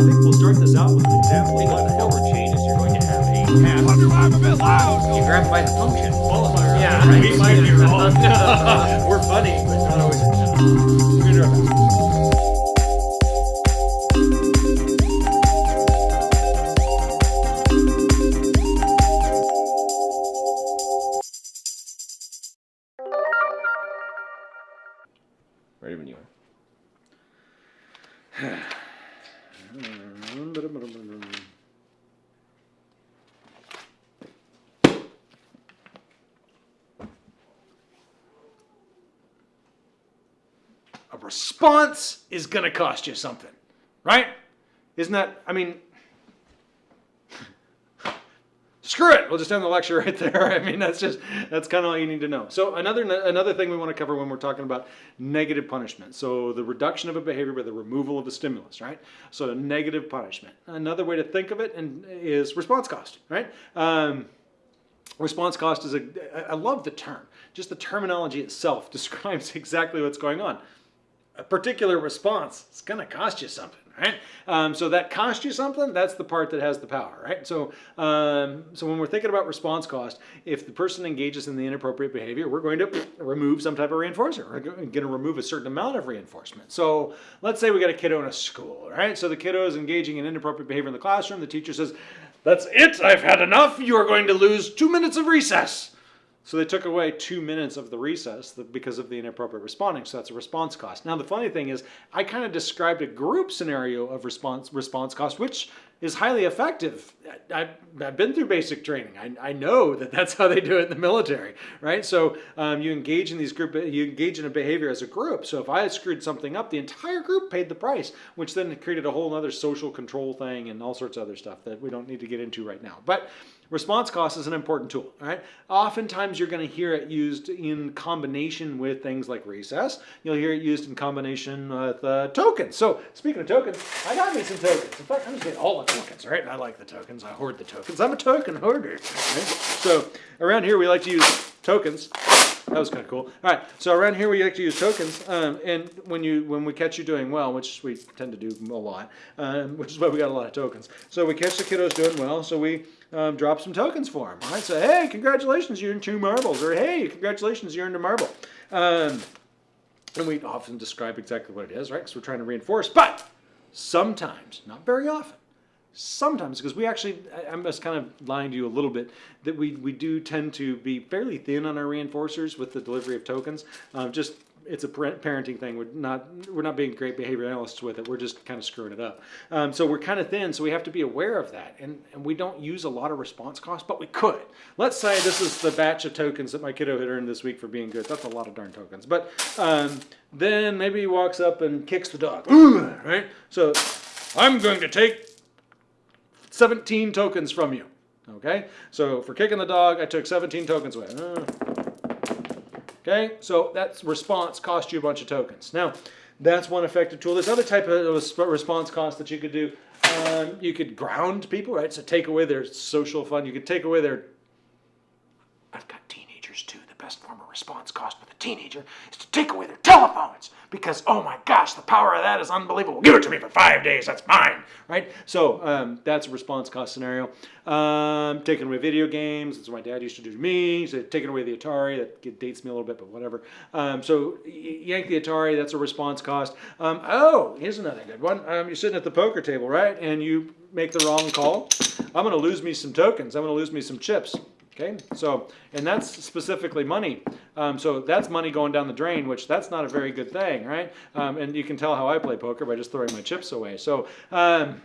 think we'll start this out with an example. Think of the number changes, you're going to have a path. I'm a bit loud. You grab by the function. Qualifier. Yeah, right. We might be wrong. We're funny, but not always. We're response is going to cost you something, right? Isn't that, I mean, screw it. We'll just end the lecture right there. I mean, that's just, that's kind of all you need to know. So another, another thing we want to cover when we're talking about negative punishment. So the reduction of a behavior by the removal of a stimulus, right? So negative punishment. Another way to think of it and is response cost, right? Um, Response cost is a, I love the term. Just the terminology itself describes exactly what's going on. A particular response, it's going to cost you something, right? Um, so that cost you something, that's the part that has the power, right? So, um, so when we're thinking about response cost, if the person engages in the inappropriate behavior, we're going to remove some type of reinforcer. We're going to remove a certain amount of reinforcement. So let's say we got a kiddo in a school, right? So the kiddo is engaging in inappropriate behavior in the classroom. The teacher says, that's it, I've had enough. You are going to lose two minutes of recess. So they took away two minutes of the recess because of the inappropriate responding. So that's a response cost. Now the funny thing is, I kind of described a group scenario of response response cost, which is highly effective. I, have been through basic training. I, I, know that that's how they do it in the military, right? So um, you engage in these group, you engage in a behavior as a group. So if I had screwed something up, the entire group paid the price, which then created a whole other social control thing and all sorts of other stuff that we don't need to get into right now. But response cost is an important tool, right? Oftentimes you're going to hear it used in combination with things like recess. You'll hear it used in combination with uh, tokens. So speaking of tokens, I got me some tokens. In fact, I'm just getting all the tokens, right? And I like the tokens. I hoard the tokens. I'm a token hoarder. Right? So around here we like to use tokens. That was kind of cool. All right, so around here we like to use tokens, um, and when you when we catch you doing well, which we tend to do a lot, um, which is why we got a lot of tokens. So we catch the kiddos doing well, so we um, drop some tokens for them. Right? So hey, congratulations, you earned two marbles, or hey, congratulations, you earned a marble. Um, and we often describe exactly what it is, right? Because we're trying to reinforce. But sometimes, not very often, sometimes because we actually i'm just kind of lying to you a little bit that we we do tend to be fairly thin on our reinforcers with the delivery of tokens. Um, just it's a parenting thing. We're not we're not being great behavior analysts with it. We're just kind of screwing it up. Um, so we're kind of thin so we have to be aware of that. And and we don't use a lot of response cost but we could. Let's say this is the batch of tokens that my kiddo had earned this week for being good. That's a lot of darn tokens. But um, then maybe he walks up and kicks the dog. Right? So i'm going to take 17 tokens from you. Okay, so for kicking the dog, I took 17 tokens away. Okay, so that response cost you a bunch of tokens. Now, that's one effective tool. There's other type of response cost that you could do. Um, you could ground people, right? So take away their social fun. You could take away their. Teenagers. The best form of response cost with a teenager is to take away their telephones because oh my gosh, the power of that is unbelievable. Give it to me for five days. That's mine, right? So um, that's a response cost scenario. Um, taking away video games. That's what my dad used to do to me. He said taking away the Atari. That dates me a little bit, but whatever. Um, so yank the Atari. That's a response cost. Um, oh, here's another good one. Um, you're sitting at the poker table, right? And you make the wrong call. I'm going to lose me some tokens. I'm going to lose me some chips. Okay, so, and that's specifically money. Um, so that's money going down the drain, which that's not a very good thing, right? Um, and you can tell how I play poker by just throwing my chips away. So um,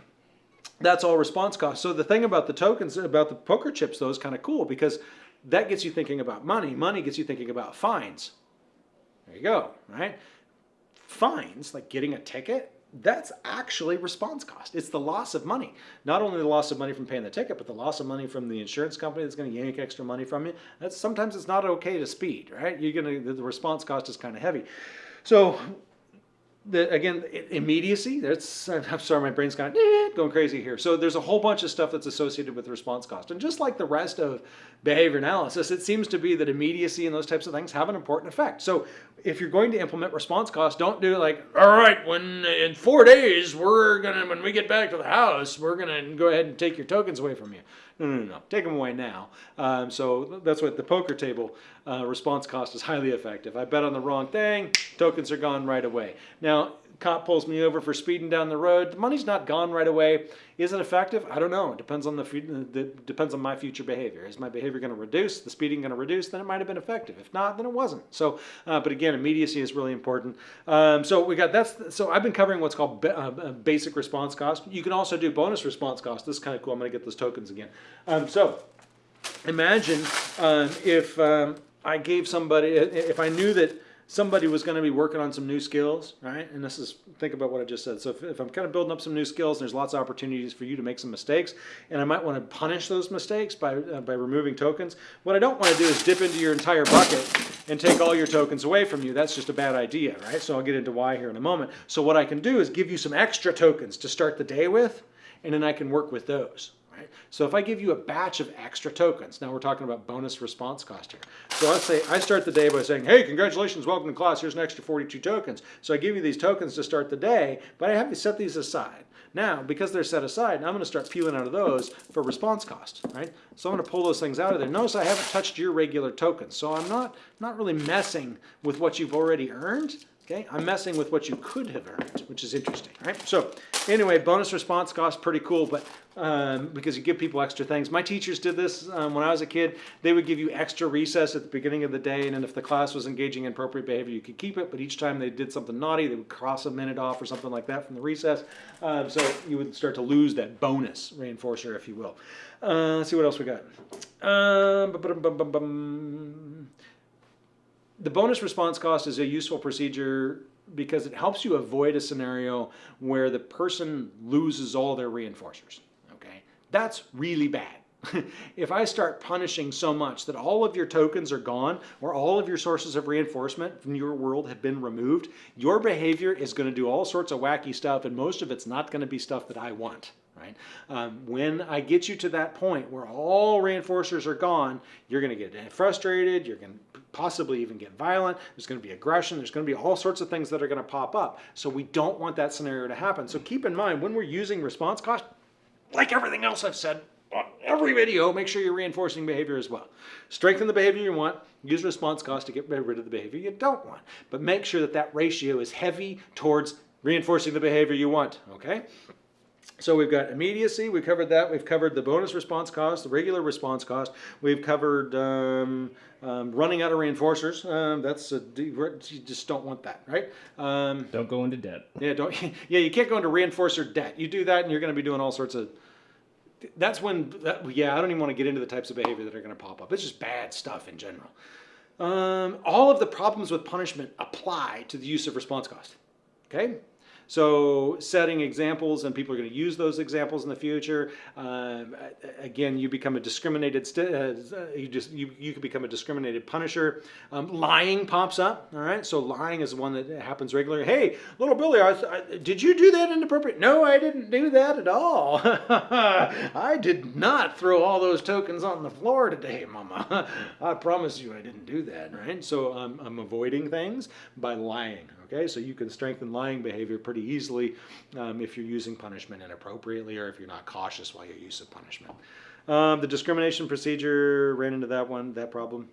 that's all response cost. So the thing about the tokens, about the poker chips though is kind of cool because that gets you thinking about money. Money gets you thinking about fines. There you go, right? Fines, like getting a ticket, that's actually response cost. It's the loss of money. Not only the loss of money from paying the ticket, but the loss of money from the insurance company that's going to yank extra money from you. That's sometimes it's not okay to speed, right? You're going to the response cost is kind of heavy. So the, again, immediacy, that's, I'm sorry, my brain's kind of eh, going crazy here. So there's a whole bunch of stuff that's associated with response cost. And just like the rest of behavior analysis, it seems to be that immediacy and those types of things have an important effect. So if you're going to implement response cost, don't do like, all right, when in four days, we're gonna, when we get back to the house, we're gonna go ahead and take your tokens away from you. No, no, no. Take them away now. Um, so that's what the poker table uh, response cost is highly effective. I bet on the wrong thing, tokens are gone right away. Now, cop pulls me over for speeding down the road. The money's not gone right away. Is it effective? I don't know. It depends on the, the depends on my future behavior. Is my behavior going to reduce? The speeding going to reduce? Then it might have been effective. If not, then it wasn't. So, uh, but again, immediacy is really important. Um, so we got that's. So I've been covering what's called uh, uh, basic response cost. You can also do bonus response cost. This is kind of cool. I'm going to get those tokens again. Um, so imagine um, if um, I gave somebody, if I knew that somebody was going to be working on some new skills, right? And this is, think about what I just said. So if, if I'm kind of building up some new skills, there's lots of opportunities for you to make some mistakes, and I might want to punish those mistakes by, uh, by removing tokens. What I don't want to do is dip into your entire bucket and take all your tokens away from you. That's just a bad idea, right? So I'll get into why here in a moment. So what I can do is give you some extra tokens to start the day with, and then I can work with those. Right? So if I give you a batch of extra tokens, now we're talking about bonus response cost here. So let's say I start the day by saying, hey, congratulations, welcome to class, here's an extra 42 tokens. So I give you these tokens to start the day, but I have to set these aside. Now, because they're set aside, I'm going to start peeling out of those for response cost, right? So I'm going to pull those things out of there. Notice I haven't touched your regular tokens, so I'm not, not really messing with what you've already earned. Okay, I'm messing with what you could have earned, which is interesting, right? So anyway, bonus response cost, pretty cool, but um, because you give people extra things. My teachers did this um, when I was a kid. They would give you extra recess at the beginning of the day, and then if the class was engaging in appropriate behavior, you could keep it, but each time they did something naughty, they would cross a minute off or something like that from the recess. Um, so you would start to lose that bonus reinforcer, if you will. Uh, let's see what else we got. Um. The bonus response cost is a useful procedure because it helps you avoid a scenario where the person loses all their reinforcers. Okay, that's really bad. if I start punishing so much that all of your tokens are gone or all of your sources of reinforcement from your world have been removed, your behavior is going to do all sorts of wacky stuff, and most of it's not going to be stuff that I want. Right? Um, when I get you to that point where all reinforcers are gone, you're going to get frustrated. You're going to possibly even get violent. There's going to be aggression. There's going to be all sorts of things that are going to pop up. So we don't want that scenario to happen. So keep in mind when we're using response cost, like everything else I've said on every video, make sure you're reinforcing behavior as well. Strengthen the behavior you want. Use response cost to get rid of the behavior you don't want. But make sure that that ratio is heavy towards reinforcing the behavior you want. Okay. So we've got immediacy, we covered that. We've covered the bonus response cost, the regular response cost. We've covered um, um, running out of reinforcers. Um, that's a, you just don't want that, right? Um, Don't go into debt. yeah, don't. Yeah, you can't go into reinforcer debt. You do that, and you're going to be doing all sorts of. That's when. That, yeah, I don't even want to get into the types of behavior that are going to pop up. It's just bad stuff in general. Um, all of the problems with punishment apply to the use of response cost. Okay. So setting examples, and people are going to use those examples in the future. Um, again, you become a discriminated. Uh, you just you you can become a discriminated punisher. Um, lying pops up. All right. So lying is one that happens regularly. Hey, little Billy, I, I, did you do that inappropriate? No, I didn't do that at all. I did not throw all those tokens on the floor today, Mama. I promise you, I didn't do that. Right. So I'm I'm avoiding things by lying. Okay, so you can strengthen lying behavior pretty easily um, if you're using punishment inappropriately or if you're not cautious while your use of punishment. Um, the discrimination procedure ran into that one, that problem.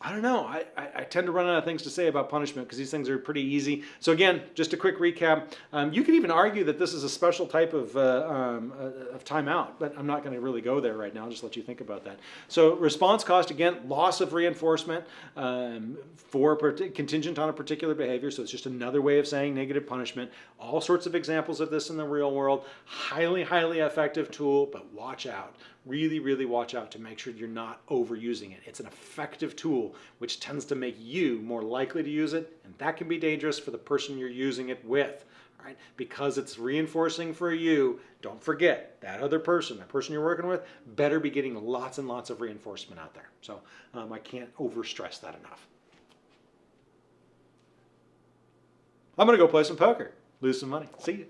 I don't know. I, I, I, tend to run out of things to say about punishment because these things are pretty easy. So again, just a quick recap. Um, you could even argue that this is a special type of, uh, um, uh, of timeout, but I'm not going to really go there right now. I'll just let you think about that. So response cost, again, loss of reinforcement um, for contingent on a particular behavior. So it's just another way of saying negative punishment. All sorts of examples of this in the real world. Highly, highly effective tool, but watch out really, really watch out to make sure you're not overusing it. It's an effective tool which tends to make you more likely to use it, and that can be dangerous for the person you're using it with. Right? Because it's reinforcing for you, don't forget that other person, that person you're working with, better be getting lots and lots of reinforcement out there. So um, I can't overstress that enough. I'm gonna go play some poker, lose some money. See you.